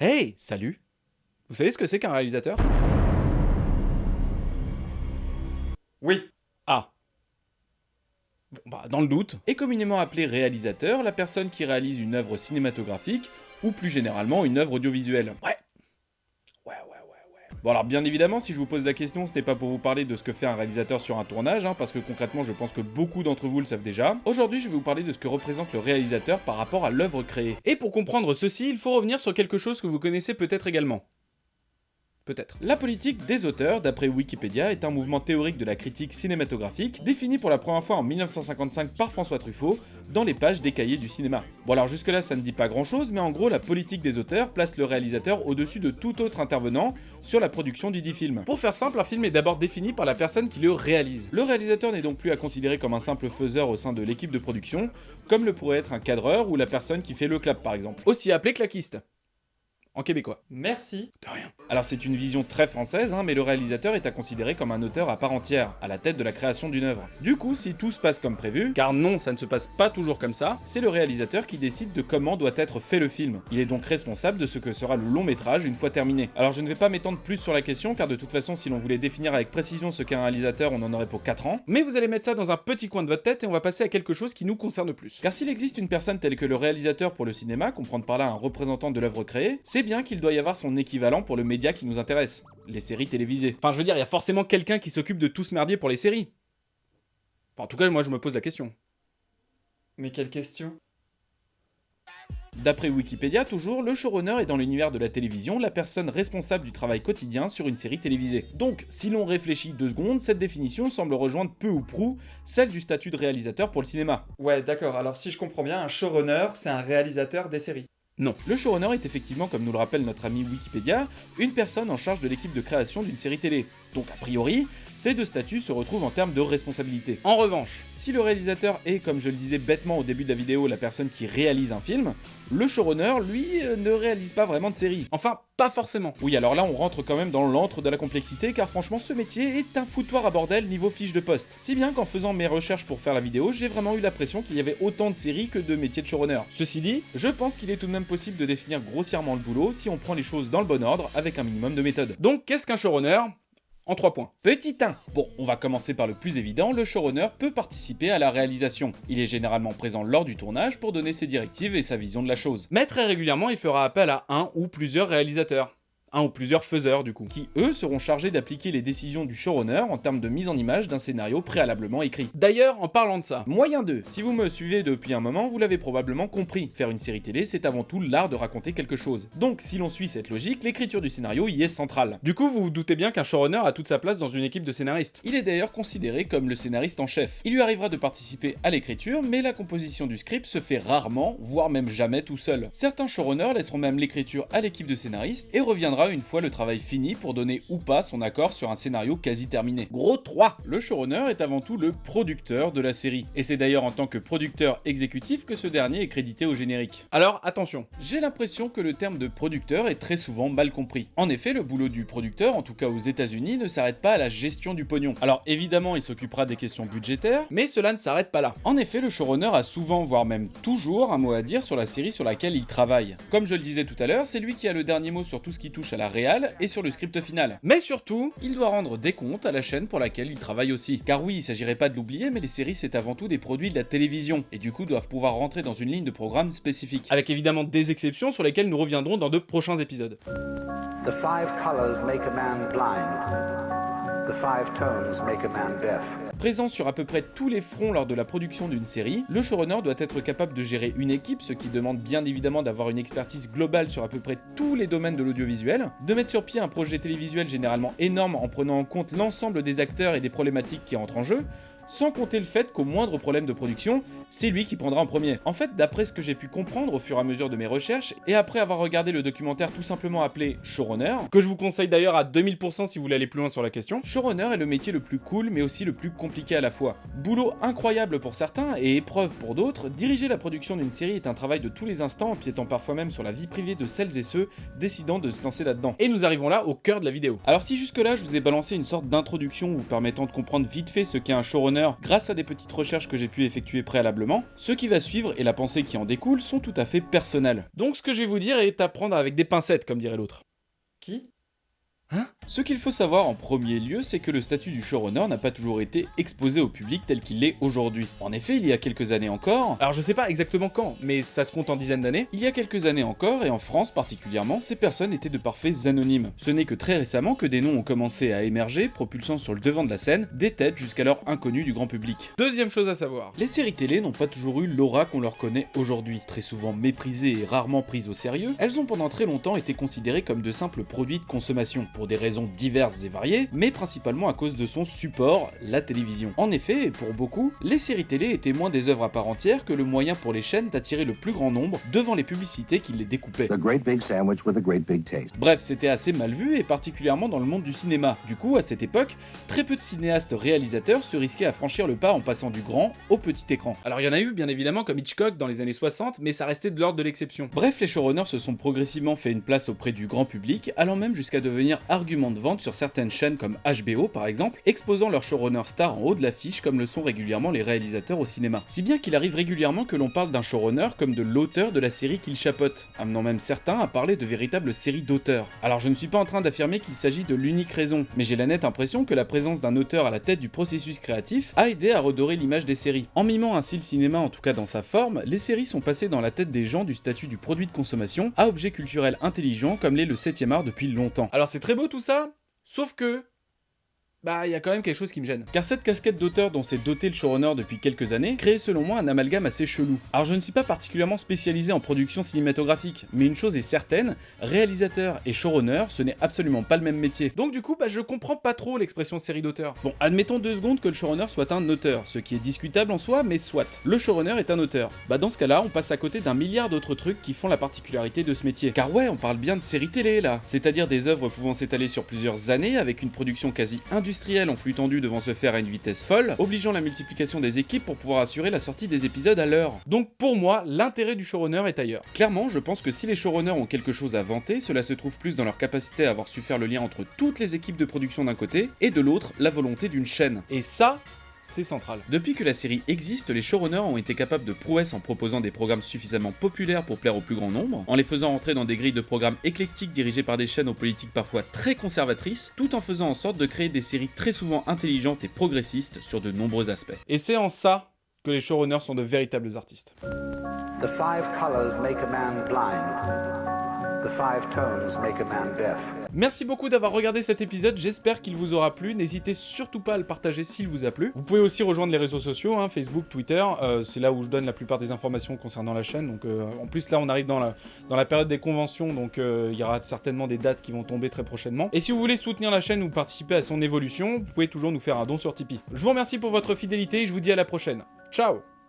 Hey, salut Vous savez ce que c'est qu'un réalisateur? Oui. Ah. Bon, bah, dans le doute, est communément appelé réalisateur la personne qui réalise une œuvre cinématographique, ou plus généralement une œuvre audiovisuelle? Ouais. Bon alors bien évidemment, si je vous pose la question, ce n'est pas pour vous parler de ce que fait un réalisateur sur un tournage, hein, parce que concrètement je pense que beaucoup d'entre vous le savent déjà. Aujourd'hui je vais vous parler de ce que représente le réalisateur par rapport à l'œuvre créée. Et pour comprendre ceci, il faut revenir sur quelque chose que vous connaissez peut-être également. Peut-être. La politique des auteurs, d'après Wikipédia, est un mouvement théorique de la critique cinématographique, défini pour la première fois en 1955 par François Truffaut, dans les pages des cahiers du cinéma. Bon alors jusque là ça ne dit pas grand chose, mais en gros la politique des auteurs place le réalisateur au-dessus de tout autre intervenant sur la production du dit film. Pour faire simple, un film est d'abord défini par la personne qui le réalise. Le réalisateur n'est donc plus à considérer comme un simple faiseur au sein de l'équipe de production, comme le pourrait être un cadreur ou la personne qui fait le clap par exemple. Aussi appelé claquiste en québécois. Merci. De rien. Alors c'est une vision très française, hein, mais le réalisateur est à considérer comme un auteur à part entière, à la tête de la création d'une œuvre. Du coup, si tout se passe comme prévu, car non, ça ne se passe pas toujours comme ça, c'est le réalisateur qui décide de comment doit être fait le film. Il est donc responsable de ce que sera le long métrage une fois terminé. Alors je ne vais pas m'étendre plus sur la question, car de toute façon, si l'on voulait définir avec précision ce qu'est un réalisateur, on en aurait pour 4 ans. Mais vous allez mettre ça dans un petit coin de votre tête et on va passer à quelque chose qui nous concerne plus. Car s'il existe une personne telle que le réalisateur pour le cinéma, comprendre par là un représentant de l'œuvre créée, c'est bien qu'il doit y avoir son équivalent pour le média qui nous intéresse, les séries télévisées. Enfin, je veux dire, il y a forcément quelqu'un qui s'occupe de tout ce merdier pour les séries. Enfin, en tout cas, moi, je me pose la question. Mais quelle question? D'après Wikipédia, toujours, le showrunner est dans l'univers de la télévision la personne responsable du travail quotidien sur une série télévisée. Donc, si l'on réfléchit deux secondes, cette définition semble rejoindre peu ou prou celle du statut de réalisateur pour le cinéma. Ouais, d'accord, alors si je comprends bien, un showrunner, c'est un réalisateur des séries. Non. Le showrunner est effectivement, comme nous le rappelle notre ami Wikipédia, une personne en charge de l'équipe de création d'une série télé. Donc a priori, ces deux statuts se retrouvent en termes de responsabilité. En revanche, si le réalisateur est, comme je le disais bêtement au début de la vidéo, la personne qui réalise un film, le showrunner, lui, euh, ne réalise pas vraiment de série. Enfin, pas forcément. Oui, alors là, on rentre quand même dans l'antre de la complexité, car franchement, ce métier est un foutoir à bordel niveau fiche de poste. Si bien qu'en faisant mes recherches pour faire la vidéo, j'ai vraiment eu l'impression qu'il y avait autant de séries que de métiers de showrunner. Ceci dit, je pense qu'il est tout de même possible de définir grossièrement le boulot si on prend les choses dans le bon ordre, avec un minimum de méthode. Donc, qu'est-ce qu'un showrunner? En 3 points. Petit 1. Bon, on va commencer par le plus évident, le showrunner peut participer à la réalisation. Il est généralement présent lors du tournage pour donner ses directives et sa vision de la chose. Mais très régulièrement, il fera appel à un ou plusieurs réalisateurs un ou plusieurs faiseurs du coup, qui eux seront chargés d'appliquer les décisions du showrunner en termes de mise en image d'un scénario préalablement écrit. D'ailleurs, en parlant de ça, moyen 2, si vous me suivez depuis un moment, vous l'avez probablement compris, faire une série télé c'est avant tout l'art de raconter quelque chose. Donc si l'on suit cette logique, l'écriture du scénario y est centrale. Du coup, vous vous doutez bien qu'un showrunner a toute sa place dans une équipe de scénaristes. Il est d'ailleurs considéré comme le scénariste en chef. Il lui arrivera de participer à l'écriture, mais la composition du script se fait rarement, voire même jamais tout seul. Certains showrunners laisseront même l'écriture à l'équipe de scénaristes et reviendra une fois le travail fini pour donner ou pas son accord sur un scénario quasi terminé. Gros 3 Le showrunner est avant tout le producteur de la série, et c'est d'ailleurs en tant que producteur exécutif que ce dernier est crédité au générique. Alors attention, j'ai l'impression que le terme de producteur est très souvent mal compris. En effet, le boulot du producteur, en tout cas aux états unis ne s'arrête pas à la gestion du pognon. Alors évidemment, il s'occupera des questions budgétaires, mais cela ne s'arrête pas là. En effet, le showrunner a souvent, voire même toujours, un mot à dire sur la série sur laquelle il travaille. Comme je le disais tout à l'heure, c'est lui qui a le dernier mot sur tout ce qui touche à la réal et sur le script final. Mais surtout, il doit rendre des comptes à la chaîne pour laquelle il travaille aussi. Car oui, il s'agirait pas de l'oublier, mais les séries c'est avant tout des produits de la télévision, et du coup doivent pouvoir rentrer dans une ligne de programme spécifique. Avec évidemment des exceptions sur lesquelles nous reviendrons dans de prochains épisodes. The five colors make a man blind. Présent sur à peu près tous les fronts lors de la production d'une série, le showrunner doit être capable de gérer une équipe, ce qui demande bien évidemment d'avoir une expertise globale sur à peu près tous les domaines de l'audiovisuel, de mettre sur pied un projet télévisuel généralement énorme en prenant en compte l'ensemble des acteurs et des problématiques qui entrent en jeu, sans compter le fait qu'au moindre problème de production, c'est lui qui prendra en premier. En fait, d'après ce que j'ai pu comprendre au fur et à mesure de mes recherches, et après avoir regardé le documentaire tout simplement appelé Showrunner, que je vous conseille d'ailleurs à 2000% si vous voulez aller plus loin sur la question, Showrunner est le métier le plus cool mais aussi le plus compliqué à la fois. Boulot incroyable pour certains et épreuve pour d'autres, diriger la production d'une série est un travail de tous les instants, empiétant parfois même sur la vie privée de celles et ceux décidant de se lancer là-dedans. Et nous arrivons là au cœur de la vidéo. Alors si jusque là je vous ai balancé une sorte d'introduction vous permettant de comprendre vite fait ce qu'est un showrunner grâce à des petites recherches que j'ai pu effectuer préalablement. Ce qui va suivre et la pensée qui en découle sont tout à fait personnelles. Donc ce que je vais vous dire est à prendre avec des pincettes, comme dirait l'autre. Qui? Hein? Ce qu'il faut savoir en premier lieu, c'est que le statut du showrunner n'a pas toujours été exposé au public tel qu'il l'est aujourd'hui. En effet, il y a quelques années encore, alors je sais pas exactement quand, mais ça se compte en dizaines d'années, il y a quelques années encore, et en France particulièrement, ces personnes étaient de parfaits anonymes. Ce n'est que très récemment que des noms ont commencé à émerger, propulsant sur le devant de la scène des têtes jusqu'alors inconnues du grand public. Deuxième chose à savoir, les séries télé n'ont pas toujours eu l'aura qu'on leur connaît aujourd'hui. Très souvent méprisées et rarement prises au sérieux, elles ont pendant très longtemps été considérées comme de simples produits de consommation, pour des raisons diverses et variées, mais principalement à cause de son support, la télévision. En effet, et pour beaucoup, les séries télé étaient moins des œuvres à part entière que le moyen pour les chaînes d'attirer le plus grand nombre devant les publicités qui les découpaient. Bref, c'était assez mal vu et particulièrement dans le monde du cinéma. Du coup, à cette époque, très peu de cinéastes réalisateurs se risquaient à franchir le pas en passant du grand au petit écran. Alors il y en a eu bien évidemment comme Hitchcock dans les années 60, mais ça restait de l'ordre de l'exception. Bref, les showrunners se sont progressivement fait une place auprès du grand public, allant même jusqu'à devenir argument de vente sur certaines chaînes comme HBO par exemple, exposant leurs showrunners stars en haut de l'affiche comme le sont régulièrement les réalisateurs au cinéma. Si bien qu'il arrive régulièrement que l'on parle d'un showrunner comme de l'auteur de la série qu'il chapeaute, amenant même certains à parler de véritables séries d'auteurs. Alors je ne suis pas en train d'affirmer qu'il s'agit de l'unique raison, mais j'ai la nette impression que la présence d'un auteur à la tête du processus créatif a aidé à redorer l'image des séries. En mimant ainsi le cinéma en tout cas dans sa forme, les séries sont passées dans la tête des gens du statut du produit de consommation à objet culturel intelligent comme l'est le 7ème art depuis longtemps. Alors c'est très beau tout ça, Sauf que bah il y a quand même quelque chose qui me gêne. Car cette casquette d'auteur dont s'est doté le showrunner depuis quelques années crée selon moi un amalgame assez chelou. Alors je ne suis pas particulièrement spécialisé en production cinématographique, mais une chose est certaine, réalisateur et showrunner ce n'est absolument pas le même métier. Donc du coup bah je comprends pas trop l'expression série d'auteur. Bon admettons deux secondes que le showrunner soit un auteur, ce qui est discutable en soi mais soit. Le showrunner est un auteur. Bah dans ce cas là on passe à côté d'un milliard d'autres trucs qui font la particularité de ce métier. Car ouais on parle bien de séries télé là, c'est-à-dire des œuvres pouvant s'étaler sur plusieurs années avec une production quasi industrielle en flux tendu devant se faire à une vitesse folle, obligeant la multiplication des équipes pour pouvoir assurer la sortie des épisodes à l'heure. Donc pour moi, l'intérêt du showrunner est ailleurs. Clairement, je pense que si les showrunners ont quelque chose à vanter, cela se trouve plus dans leur capacité à avoir su faire le lien entre toutes les équipes de production d'un côté, et de l'autre, la volonté d'une chaîne. Et ça, c'est central. Depuis que la série existe, les showrunners ont été capables de prouesses en proposant des programmes suffisamment populaires pour plaire au plus grand nombre, en les faisant entrer dans des grilles de programmes éclectiques dirigées par des chaînes aux politiques parfois très conservatrices, tout en faisant en sorte de créer des séries très souvent intelligentes et progressistes sur de nombreux aspects. Et c'est en ça que les showrunners sont de véritables artistes. The five colors make a man blind. Merci beaucoup d'avoir regardé cet épisode, j'espère qu'il vous aura plu. N'hésitez surtout pas à le partager s'il vous a plu. Vous pouvez aussi rejoindre les réseaux sociaux, hein, Facebook, Twitter, euh, c'est là où je donne la plupart des informations concernant la chaîne. Donc, euh, en plus, là, on arrive dans la, dans la période des conventions, donc euh, il y aura certainement des dates qui vont tomber très prochainement. Et si vous voulez soutenir la chaîne ou participer à son évolution, vous pouvez toujours nous faire un don sur Tipeee. Je vous remercie pour votre fidélité et je vous dis à la prochaine. Ciao